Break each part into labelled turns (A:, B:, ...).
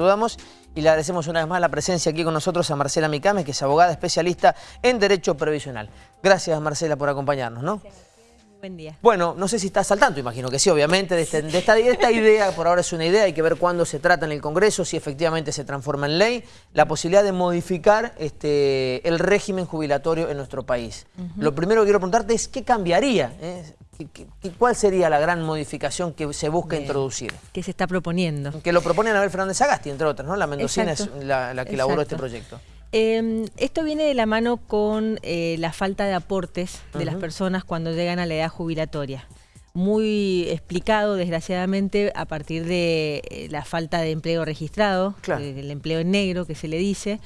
A: saludamos y le agradecemos una vez más la presencia aquí con nosotros a Marcela Micame, que es abogada especialista en Derecho Previsional. Gracias, Marcela, por acompañarnos, ¿no?
B: Buen día.
A: Bueno, no sé si estás al tanto, imagino que sí, obviamente, de, este- de esta, de esta idea, por ahora es una idea, hay que ver cuándo se trata en el Congreso, si efectivamente se transforma en ley, la posibilidad de modificar este, el régimen jubilatorio en nuestro país. Lo primero que quiero preguntarte es, ¿qué cambiaría? eh? ¿Qué- qué- qué- ¿Cuál sería la gran modificación que se busca
B: Bien.
A: introducir?
B: ¿Qué se está proponiendo?
A: Que lo propone Anabel Fernández Agasti, entre otras, ¿no? La mendocina
B: Exacto.
A: es la, la que elaboró este proyecto.
B: Eh, esto viene de la mano con eh, la falta de aportes de las personas cuando llegan a la edad jubilatoria. Muy explicado, desgraciadamente, a partir de eh, la falta de empleo registrado,
A: Claro.
B: eh, el empleo en negro que se le dice.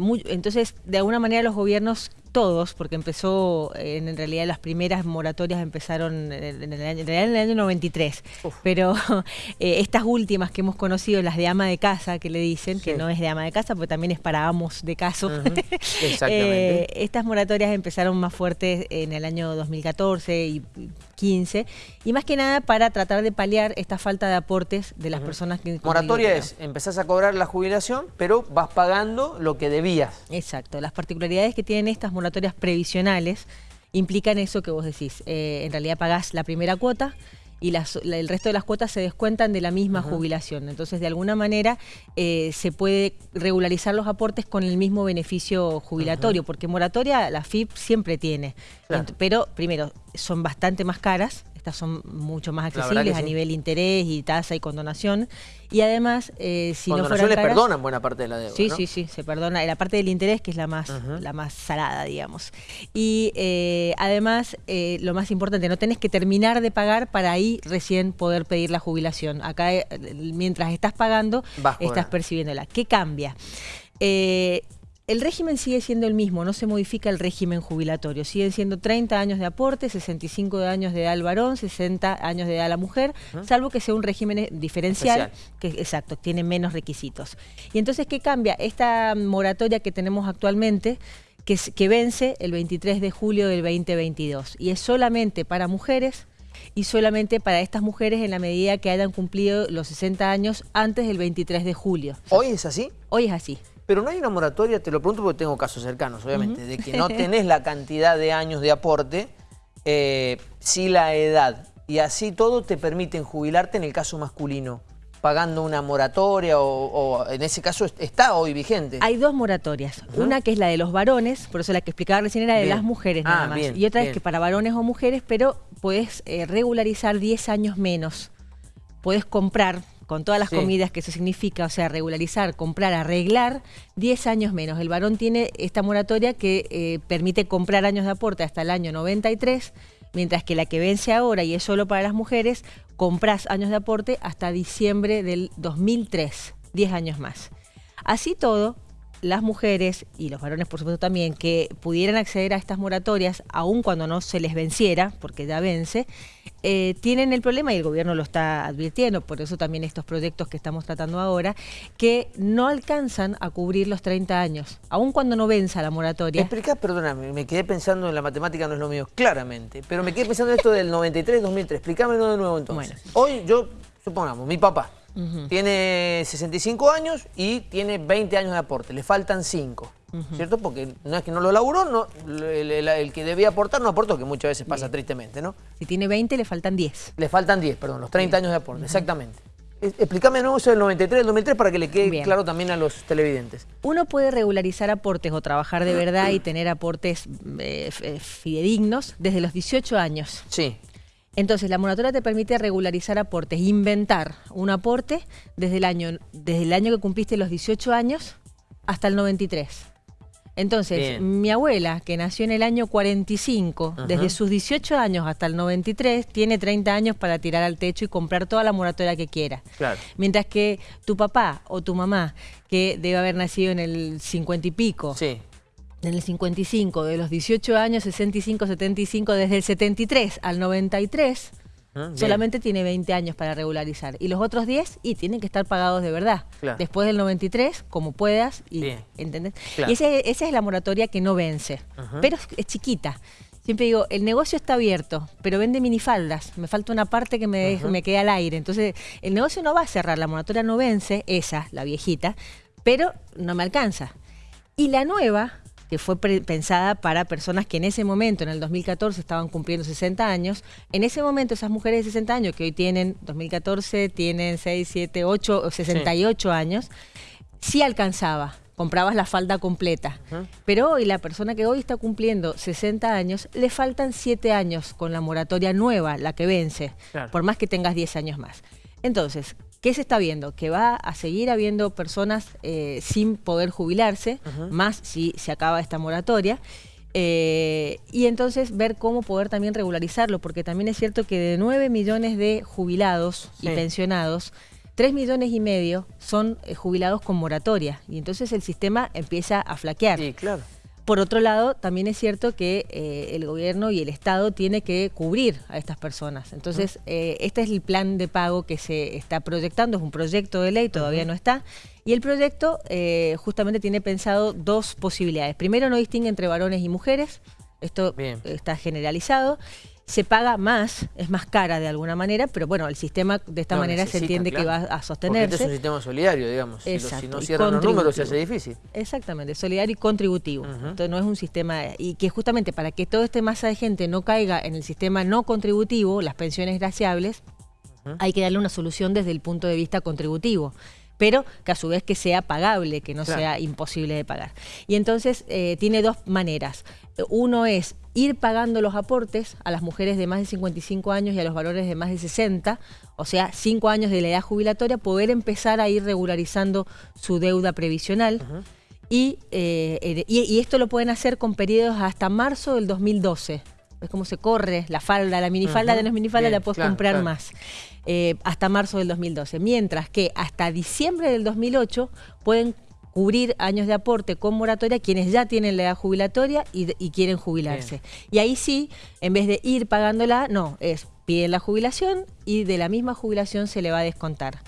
B: Muy- entonces, de alguna manera los gobiernos, todos, porque empezó, eh, en, realidad las primeras moratorias empezaron en el, en el año, en el año 93,
A: Uf.
B: pero eh, estas últimas que hemos conocido, las de ama de casa, que le dicen, que no es de ama de casa, porque también es para amos de caso.
A: Ujú, Exactamente.
B: Eh, estas moratorias empezaron más fuertes en el año 2014 y 15, y más que nada para tratar de paliar esta falta de aportes de las personas que...
A: Moratoria es, empezás a cobrar la jubilación, pero vas pagando lo que debías.
B: Exacto, las particularidades que tienen estas moratorias previsionales implican eso que vos decís. Eh, en realidad pagás la primera cuota y las- la- el resto de las cuotas se descuentan de la misma jubilación. Entonces, de alguna manera, eh, se puede regularizar los aportes con el mismo beneficio jubilatorio, porque moratoria la FIP siempre tiene.
A: Claro.
B: Pero, primero, son bastante más caras. Estas son mucho más accesibles a
A: sí.
B: nivel interés y tasa y condonación. Y además, eh, si no fueran caras-
A: perdonan buena parte de la deuda,
B: Sí,
A: ¿no?
B: sí, sí, se perdona. La parte del interés, que es la más, la más salada, digamos. Y eh, además, eh, lo más importante, no tenés que terminar de pagar para ahí recién poder pedir la jubilación. Acá, mientras estás pagando,
A: Vas
B: estás
A: cobrando.
B: percibiéndola. ¿Qué cambia? Eh, el régimen sigue siendo el mismo, no se modifica el régimen jubilatorio. Siguen siendo 30 años de aporte, 65 años de edad al varón, 60 años de edad a la mujer, salvo que sea un régimen eh, diferencial,
A: Especial.
B: que exacto, tiene menos requisitos. Y entonces, ¿qué cambia? Esta moratoria que tenemos actualmente, que, es- que vence el 23 de julio del 2022, y es solamente para mujeres y solamente para estas mujeres en la medida que hayan cumplido los 60 años antes del 23 de julio.
A: ¿Hoy es así?
B: Hoy es así.
A: Pero no hay una moratoria, te lo pregunto porque tengo casos cercanos, obviamente, de que no tenés la cantidad de años de aporte, eh, sí la edad. Y así todo te permiten jubilarte en el caso masculino, pagando una moratoria o, o en ese caso est- está hoy vigente.
B: Hay dos moratorias. Una que es la de los varones, por eso la que explicaba recién era de
A: Bien.
B: las mujeres
A: Ah,
B: nada más.
A: bien,
B: y otra
A: bien.
B: es que para varones o mujeres, pero puedes eh, regularizar 10 años menos. Puedes comprar, con todas las
A: Sí.
B: comidas que eso significa, o sea, regularizar, comprar, arreglar, 10 años menos. El varón tiene esta moratoria que eh, permite comprar años de aporte hasta el año 93, mientras que la que vence ahora y es solo para las mujeres, compras años de aporte hasta diciembre del 2003, 10 años más. Así todo, las mujeres y los varones, por supuesto también, que pudieran acceder a estas moratorias, aun cuando no se les venciera, porque ya vence, eh, tienen el problema, y el gobierno lo está advirtiendo, por eso también estos proyectos que estamos tratando ahora, que no alcanzan a cubrir los 30 años, aun cuando no venza la
A: ¿Me
B: moratoria.
A: explicás? Perdóname, me quedé pensando en la matemática, no es lo mío, claramente. Pero me quedé pensando en esto del 93-2003. Explícamelo de nuevo entonces.
B: Bueno.
A: Hoy yo, supongamos, mi papá tiene 65 años y tiene 20 años de aporte. Le faltan 5. ¿Cierto? Porque no es que no lo laburó, no, el, el- el que debía aportar no aportó, que muchas veces pasa tristemente, ¿no?
B: Si tiene 20, le faltan 10.
A: Le faltan 10, perdón, los 30 años de aporte, exactamente. Eh, Explícame de nuevo eso del 93 del 2003 para que le quede
B: Bien.
A: claro también a los televidentes.
B: Uno puede regularizar aportes o trabajar de verdad y tener aportes eh, eh, fidedignos desde los 18 años.
A: Sí.
B: Entonces, la moratoria te permite regularizar aportes, inventar un aporte desde el año, desde el año que cumpliste los 18 años hasta el 93. Entonces,
A: Bien.
B: mi abuela, que nació en el año 45, desde sus 18 años hasta el 93, tiene 30 años para tirar al techo y comprar toda la moratoria que quiera.
A: Claro.
B: Mientras que tu papá o tu mamá, que debe haber nacido en el 50 y pico,
A: Sí.
B: En el 55, de los 18 años, 65, 75, desde el 73 al 93,
A: Ah,
B: solamente tiene 20 años para regularizar. Y los otros 10, y tienen que estar pagados de verdad.
A: Claro.
B: Después del 93, como puedas, y,
A: Bien.
B: ¿entendés?
A: Claro.
B: Y ese- esa es la moratoria que no vence, pero es, es chiquita. siempre digo, el negocio está abierto, pero vende minifaldas. Me falta una parte que me, me queda al aire. Entonces, el negocio no va a cerrar, la moratoria no vence, esa, la viejita, pero no me alcanza. Y la nueva, que fue pensada para personas que en ese momento, en el 2014, estaban cumpliendo 60 años. En ese momento, esas mujeres de 60 años, que hoy tienen, 2014, tienen 6, 7, 8 o 68 años, sí alcanzaba comprabas la falda completa. Pero hoy la persona que hoy está cumpliendo 60 años, le faltan 7 años con la moratoria nueva, la que vence, por más que tengas 10 años más. Entonces, ¿qué se está viendo? Que va a seguir habiendo personas eh, sin poder jubilarse, más si se acaba esta moratoria. Eh, y entonces ver cómo poder también regularizarlo, porque también es cierto que de 9 millones de jubilados y pensionados, 3 millones y medio son eh, jubilados con moratoria y entonces el sistema empieza a flaquear.
A: Sí, claro.
B: Por otro lado, también es cierto que eh, el gobierno y el Estado tiene que cubrir a estas personas. Entonces, eh, este es el plan de pago que se está proyectando, es un proyecto de ley, todavía no está. Y el proyecto eh, justamente tiene pensado dos posibilidades. Primero, no distingue entre varones y mujeres, esto está generalizado se paga más, es más cara de alguna manera, pero bueno, el sistema de esta manera se entiende que va a sostenerse.
A: Este es un sistema solidario, digamos. Exacto, si, no cierran los números se hace difícil.
B: Exactamente, solidario y contributivo. Entonces no es un sistema... Y que justamente para que toda esta masa de gente no caiga en el sistema no contributivo, las pensiones graciables, hay que darle una solución desde el punto de vista contributivo pero que a su vez que sea pagable, que no sea imposible de pagar. Y entonces eh, tiene dos maneras. Uno es ir pagando los aportes a las mujeres de más de 55 años y a los valores de más de 60, o sea, 5 años de la edad jubilatoria, poder empezar a ir regularizando su deuda previsional. Eh, y, esto lo pueden hacer con periodos hasta marzo del 2012. Es como se corre la falda, la minifalda de no es minifalda, la puedes comprar más. Eh, hasta marzo del 2012. Mientras que hasta diciembre del 2008 pueden cubrir años de aporte con moratoria quienes ya tienen la edad jubilatoria y, quieren jubilarse. Y ahí sí, en vez de ir pagándola, no, es piden la jubilación y de la misma jubilación se le va a descontar.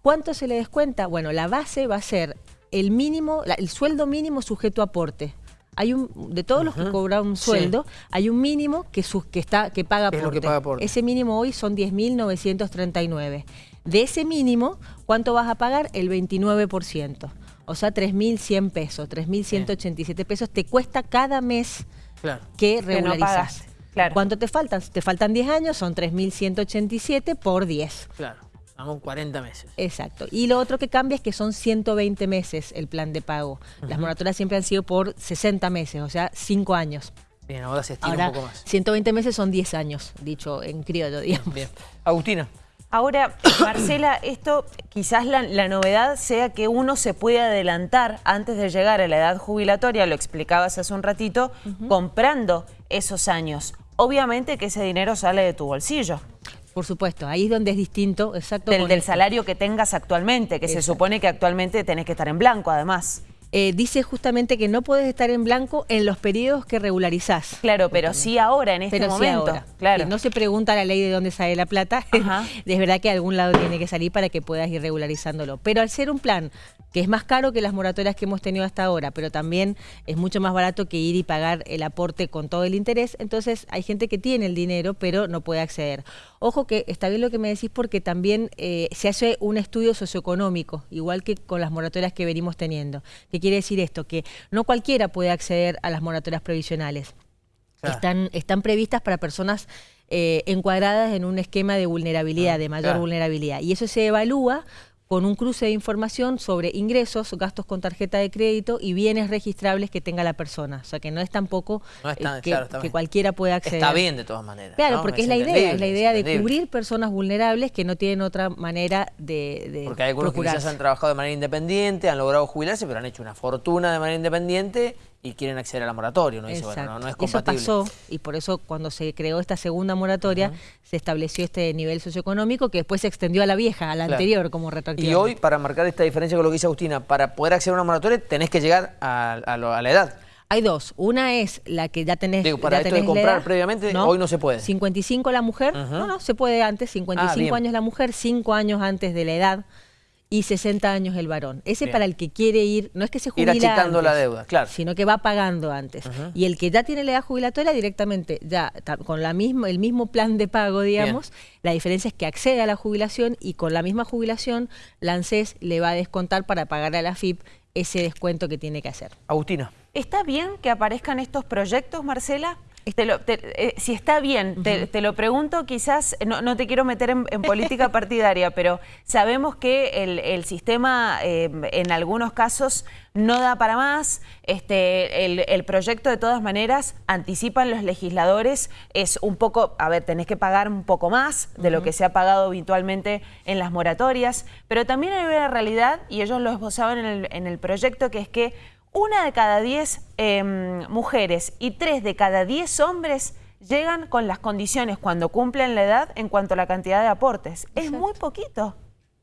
B: ¿Cuánto se le descuenta? Bueno, la base va a ser el mínimo, el sueldo mínimo sujeto a aporte. Hay un, de todos los que cobran un sueldo, hay un mínimo que, que, está, que paga aporte. Ese mínimo hoy son 10.939. De ese mínimo, ¿cuánto vas a pagar? El 29% o sea, 3.100 pesos, 3.187 pesos te cuesta cada mes que regularizas. claro. ¿Cuánto te faltan? Te faltan 10 años, son 3.187 por 10.
A: Claro, son 40 meses.
B: Exacto. Y lo otro que cambia es que son 120 meses el plan de pago. Las moratorias siempre han sido por 60 meses, o sea, 5 años.
A: Bien, ahora se estira un poco más.
B: 120 meses son 10 años, dicho en criollo, digamos.
A: Bien. Agustina.
C: Ahora, Marcela, esto quizás la, novedad sea que uno se puede adelantar antes de llegar a la edad jubilatoria, lo explicabas hace un ratito, comprando esos años. Obviamente que ese dinero sale de tu bolsillo.
B: Por supuesto, ahí es donde es distinto, exacto.
C: Del, salario que tengas actualmente, que se supone que actualmente tenés que estar en blanco además.
B: Eh, dice justamente que no puedes estar en blanco en los periodos que regularizás.
C: Claro, pero sí ahora, en este momento.
B: Claro. no se pregunta la ley de dónde sale la plata, es verdad que de algún lado tiene que salir para que puedas ir regularizándolo. Pero al ser un plan que es más caro que las moratorias que hemos tenido hasta ahora, pero también es mucho más barato que ir y pagar el aporte con todo el interés, entonces hay gente que tiene el dinero pero no puede acceder. Ojo que está bien lo que me decís porque también eh, se hace un estudio socioeconómico, igual que con las moratorias que venimos teniendo. ¿Qué quiere decir esto? Que no cualquiera puede acceder a las moratorias previsionales. Están, están previstas para personas eh, encuadradas en un esquema de vulnerabilidad, ah, de mayor vulnerabilidad. Y eso se evalúa con un cruce de información sobre ingresos, gastos con tarjeta de crédito y bienes registrables que tenga la persona. O sea, que no es tampoco eh, que, cualquiera pueda acceder.
A: Está bien de todas maneras.
B: Claro, porque es la idea, es la idea de cubrir personas vulnerables que no tienen otra manera de,
A: Porque hay algunos que quizás han trabajado de manera independiente, han logrado jubilarse, pero han hecho una fortuna de manera independiente y quieren acceder a la moratoria. ¿no? Dice, bueno, no, es compatible.
B: Eso pasó y por eso cuando se creó esta segunda moratoria se estableció este nivel socioeconómico que después se extendió a la vieja, a la anterior como retroactivo.
A: Y hoy, para marcar esta diferencia con lo que dice Agustina, para poder acceder a una moratoria tenés que llegar a, la edad.
B: Hay dos. Una es la que ya tenés.
A: Digo, para esto de comprar previamente, hoy no se puede.
B: 55 la mujer. No, no, se puede antes. 55 ah, años la mujer, 5 años antes de la edad y 60 años el varón. Ese para el que quiere ir, no es que se
A: jubila
B: Ir
A: achicando la deuda, claro.
B: Sino que va pagando antes. Y el que ya tiene la edad jubilatoria directamente, ya con la misma, el mismo plan de pago, digamos, la diferencia es que accede a la jubilación y con la misma jubilación, la ANSES le va a descontar para pagar a la FIP ese descuento que tiene que hacer.
A: Agustina.
C: ¿Está bien que aparezcan estos proyectos, Marcela? Eh, si está bien, te, lo pregunto, quizás, no, te quiero meter en, política partidaria, pero sabemos que el, sistema eh, en algunos casos no da para más, este, el, proyecto de todas maneras anticipan los legisladores, es un poco, a ver, tenés que pagar un poco más de lo que se ha pagado habitualmente en las moratorias, pero también hay una realidad, y ellos lo esbozaban en el, en el proyecto, que es que una de cada diez em, mujeres y tres de cada diez hombres llegan con las condiciones cuando cumplen la edad en cuanto a la cantidad de aportes. Es muy poquito.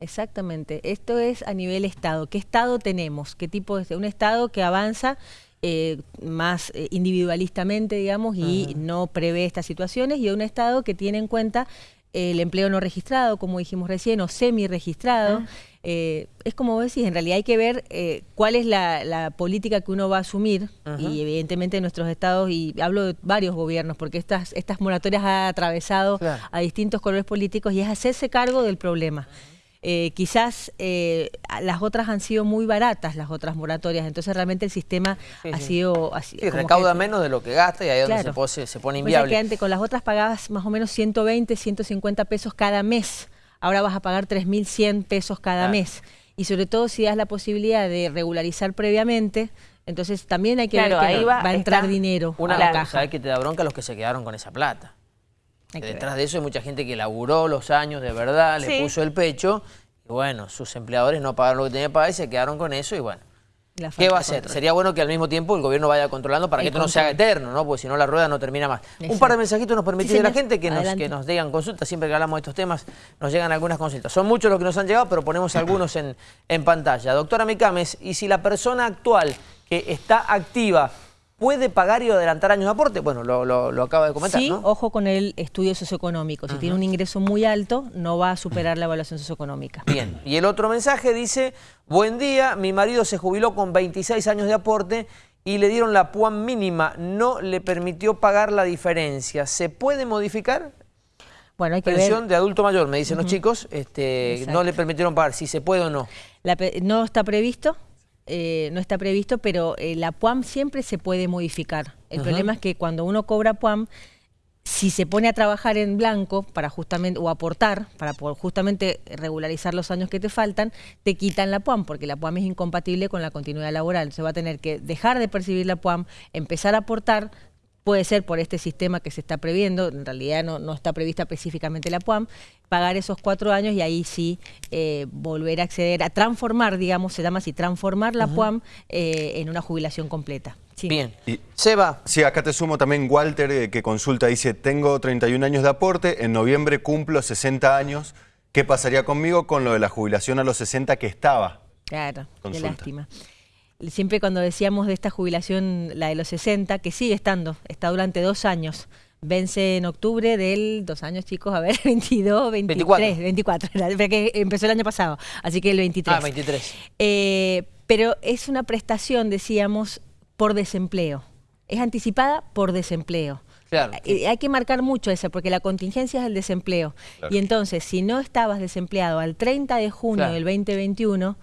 B: Exactamente. Esto es a nivel Estado. ¿Qué Estado tenemos? ¿Qué tipo de Un Estado que avanza eh, más eh, individualistamente, digamos, y no prevé estas situaciones, y un Estado que tiene en cuenta el empleo no registrado, como dijimos recién, o semi-registrado. Ah. Eh, es como vos decís, en realidad hay que ver eh, cuál es la, política que uno va a asumir y evidentemente nuestros estados, y hablo de varios gobiernos, porque estas, estas moratorias ha atravesado a distintos colores políticos y es hacerse cargo del problema. Eh, quizás eh, las otras han sido muy baratas, las otras moratorias, entonces realmente el sistema ha sido...
A: Así, recauda menos de lo que gasta y ahí es donde se, se, pone inviable.
B: que antes con las otras pagabas más o menos 120, 150 pesos cada mes, ahora vas a pagar 3.100 pesos cada mes. Y sobre todo si das la posibilidad de regularizar previamente, entonces también hay que ver que ahí va, a entrar dinero
A: una
B: a la caja. ¿Sabes
A: que te da bronca los que se quedaron con esa plata? Detrás de eso hay mucha gente que laburó los años de verdad, le puso el pecho, y bueno, sus empleadores no pagaron lo que tenían que pagar y se quedaron con eso y bueno. ¿Qué va a hacer? Sería bueno que al mismo tiempo el gobierno vaya controlando para que esto no se haga eterno, ¿no? Porque si no la rueda no termina más. Un par de mensajitos nos permitís de la gente que nos, que nos digan consultas. Siempre que hablamos de estos temas nos llegan algunas consultas. Son muchos los que nos han llegado, pero ponemos algunos en, en pantalla. Doctora Micames, ¿y si la persona actual que está activa ¿Puede pagar y adelantar años de aporte? Bueno, lo, acaba de comentar,
B: Sí, ojo con el estudio socioeconómico. Si tiene un ingreso muy alto, no va a superar la evaluación socioeconómica.
A: Bien, y el otro mensaje dice, buen día, mi marido se jubiló con 26 años de aporte y le dieron la PUAM mínima, no le permitió pagar la diferencia. ¿Se puede modificar?
B: Bueno, hay que
A: Pensión de adulto mayor, me dicen los chicos, este, no le permitieron pagar, si se puede o no.
B: no está previsto, eh, no está previsto, pero eh, la PUAM siempre se puede modificar. El problema es que cuando uno cobra PUAM, si se pone a trabajar en blanco para justamente o aportar para justamente regularizar los años que te faltan, te quitan la PUAM porque la PUAM es incompatible con la continuidad laboral. Se va a tener que dejar de percibir la PUAM, empezar a aportar, puede ser por este sistema que se está previendo, en realidad no, está prevista específicamente la PUAM, pagar esos cuatro años y ahí sí eh, volver a acceder, a transformar, digamos, se llama así, transformar la PUAM eh, en una jubilación completa.
A: Bien. Y, Seba.
D: Sí, acá te sumo también Walter, eh, que consulta, dice, tengo 31 años de aporte, en noviembre cumplo 60 años, ¿qué pasaría conmigo con lo de la jubilación a los 60 que estaba?
B: Claro, qué lástima siempre cuando decíamos de esta jubilación, la de los 60, que sigue estando, está durante dos años. Vence en octubre del, dos años chicos, a ver, 22, 23, 24, 24 que empezó el año pasado, así que el 23.
A: Ah, 23.
B: Eh, pero es una prestación, decíamos, por desempleo. Es anticipada por desempleo. Claro. Eh, hay que marcar mucho eso, porque la contingencia es el desempleo. Y entonces, si no estabas desempleado al 30 de junio del 2021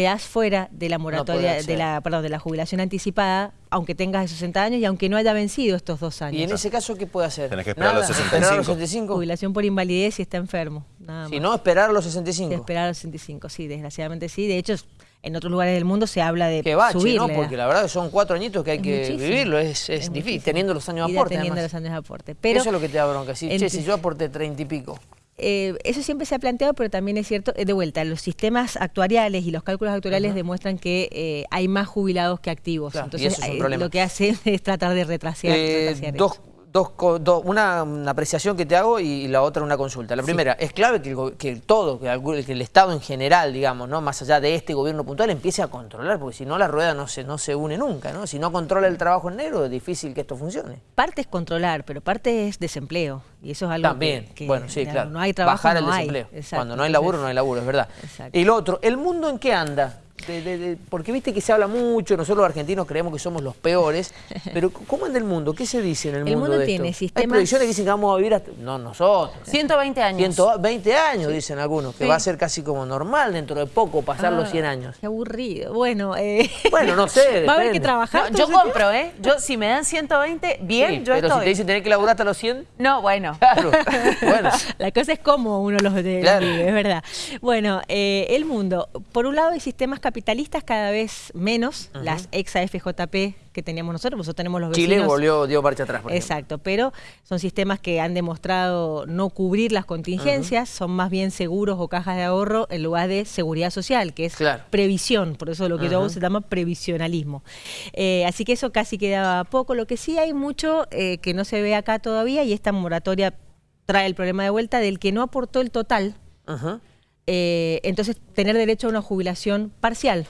B: quedás fuera de la moratoria, de la, perdón, de la jubilación anticipada, aunque tengas 60 años y aunque no haya vencido estos dos años.
A: ¿Y en ese caso qué puede hacer?
D: Tenés que esperar a los 65.
B: Jubilación por invalidez si está enfermo. Nada
A: si no, esperar a los 65.
B: esperar a los 65, sí, desgraciadamente sí. De hecho, en otros lugares del mundo se habla de que bache, ¿no?
A: Porque la verdad son cuatro añitos que hay que vivirlo, es, difícil, teniendo los años de aporte.
B: Teniendo los años de aporte. Pero,
A: Eso es lo que te da bronca. Si, che, si yo aporté treinta y pico.
B: Eh, eso siempre se ha planteado, pero también es cierto, eh, de vuelta, los sistemas actuariales y los cálculos actuariales demuestran que eh, hay más jubilados que activos. Entonces, lo que hacen es tratar de retrasar.
A: dos, dos, una, apreciación que te hago y, la otra una consulta. La primera, es clave que el, que todo, que el, que el, Estado en general, digamos, no más allá de este gobierno puntual, empiece a controlar, porque si no la rueda no se, no se une nunca, ¿no? Si no controla el trabajo en negro, es difícil que esto funcione.
B: Parte es controlar, pero parte es desempleo. Y eso es algo
A: También,
B: que,
A: bueno, sí, claro.
B: No hay trabajo,
A: Bajar el desempleo. Cuando no hay laburo, no hay laburo, es verdad. Y lo otro, ¿el mundo en qué anda? Porque viste que se habla mucho, nosotros los argentinos creemos que somos los peores, pero ¿cómo anda el mundo? ¿Qué se dice en el,
B: el
A: mundo,
B: de tiene sistemas...
A: Hay previsiones que dicen que vamos a vivir hasta... No, nosotros.
C: 120 años.
A: 120 años, dicen algunos, que va a ser casi como normal dentro de poco pasar los 100 ah, años.
B: Qué aburrido. Bueno, eh...
A: bueno no sé,
B: Va a haber que trabajar.
C: yo compro, ¿eh? Yo, si me dan 120, bien, yo
A: pero si te dicen tener que laburar hasta los 100...
C: No, bueno.
A: Claro,
B: bueno. La cosa es cómo uno los de es verdad. Bueno, eh, el mundo. Por un lado hay sistemas capitalistas cada vez menos, las ex AFJP que teníamos nosotros, nosotros tenemos los
A: vecinos. Chile volvió, dio marcha atrás. Por
B: Exacto, pero son sistemas que han demostrado no cubrir las contingencias, son más bien seguros o cajas de ahorro en lugar de seguridad social, que es previsión, por eso lo que uh se llama previsionalismo. Eh, así que eso casi queda poco. Lo que sí hay mucho eh, que no se ve acá todavía y esta moratoria trae el problema de vuelta del que no aportó el total. Eh, entonces, tener derecho a una jubilación parcial.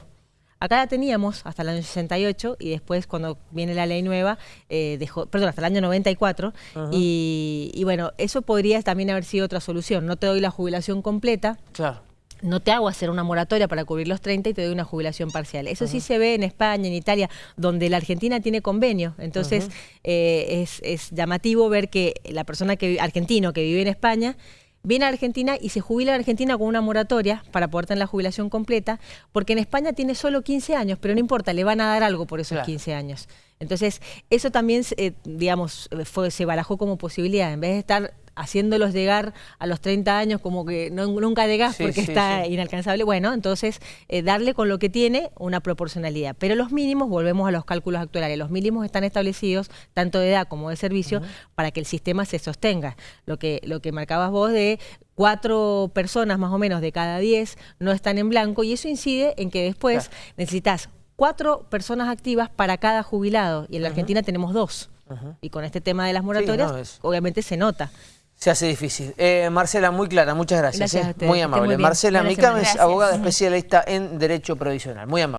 B: Acá la teníamos hasta el año 68 y después cuando viene la ley nueva, eh, dejó, perdón, hasta el año 94. y, y, bueno, eso podría también haber sido otra solución. No te doy la jubilación completa.
A: Claro.
B: No te hago hacer una moratoria para cubrir los 30 y te doy una jubilación parcial. Eso sí se ve en España, en Italia, donde la Argentina tiene convenio. Entonces eh, es, es, llamativo ver que la persona que argentino que vive en España viene a Argentina y se jubila en Argentina con una moratoria para poder tener la jubilación completa, porque en España tiene solo 15 años, pero no importa, le van a dar algo por esos 15 años. Entonces, eso también, eh, digamos, fue, se barajó como posibilidad. En vez de estar haciéndolos llegar a los 30 años como que nunca llegás porque está inalcanzable, bueno, entonces eh, darle con lo que tiene una proporcionalidad. Pero los mínimos, volvemos a los cálculos actuales, los mínimos están establecidos tanto de edad como de servicio para que el sistema se sostenga. Lo que, lo que marcabas vos de cuatro personas más o menos de cada diez no están en blanco y eso incide en que después necesitas cuatro personas activas para cada jubilado y en la Argentina tenemos dos. Y con este tema de las moratorias, obviamente se nota.
A: Se hace difícil. Eh, Marcela, muy clara, muchas gracias. Eh. Muy amable. Marcela Micames, abogada especialista en Derecho Provisional. Muy amable.